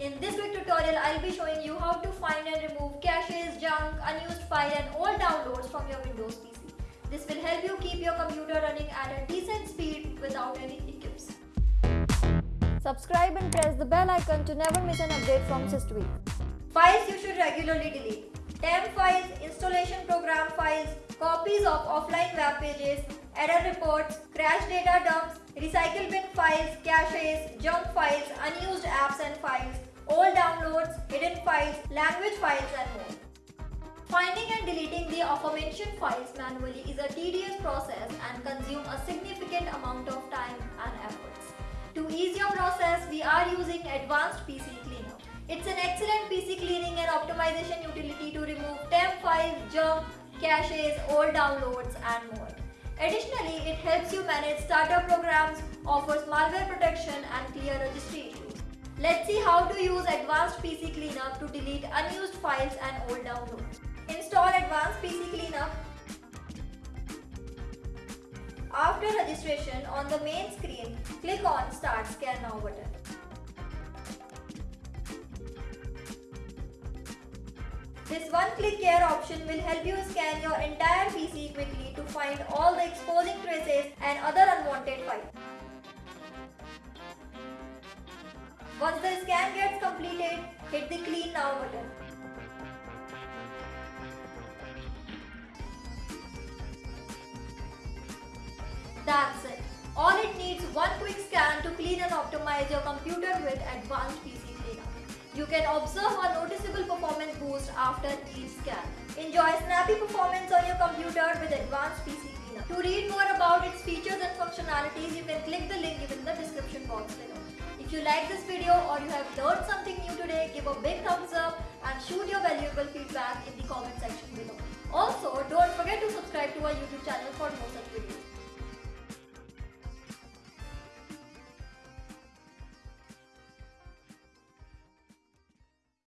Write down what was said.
In this quick tutorial, I'll be showing you how to find and remove caches, junk, unused file and all downloads from your Windows PC. This will help you keep your computer running at a decent speed without any hiccups. Subscribe and press the bell icon to never miss an update from SysTweak. Files you should regularly delete. temp files, installation program files, copies of offline web pages, error reports, crash data dumps, recycle bin files, caches, junk files, unused apps and files, all downloads, hidden files, language files and more. Finding and deleting the aforementioned files manually is a tedious process and consume a significant amount of time and efforts. To ease your process, we are using Advanced PC Cleaner. It's an excellent PC cleaning and optimization utility to remove temp files, junk, caches, old downloads and more. Additionally, it helps you manage startup programs, offers malware protection and clear registry issues. Let's see how to use Advanced PC Cleanup to delete unused files and old downloads. Install Advanced PC Cleanup. After registration, on the main screen, click on Start Scan Now button. This one-click care option will help you scan your entire PC quickly to find all the exposing traces and other unwanted files. Once the scan gets completed, hit the clean now button. That's it. All it needs one quick scan to clean and optimize your computer with advanced PC cleanup. You can observe a noticeable performance boost after each scan. Enjoy snappy performance on your computer with advanced PC cleanup. To read more about its features and functionalities, you can click the link given in the description box below. If you like this video or you have learned something new today, give a big thumbs up and shoot your valuable feedback in the comment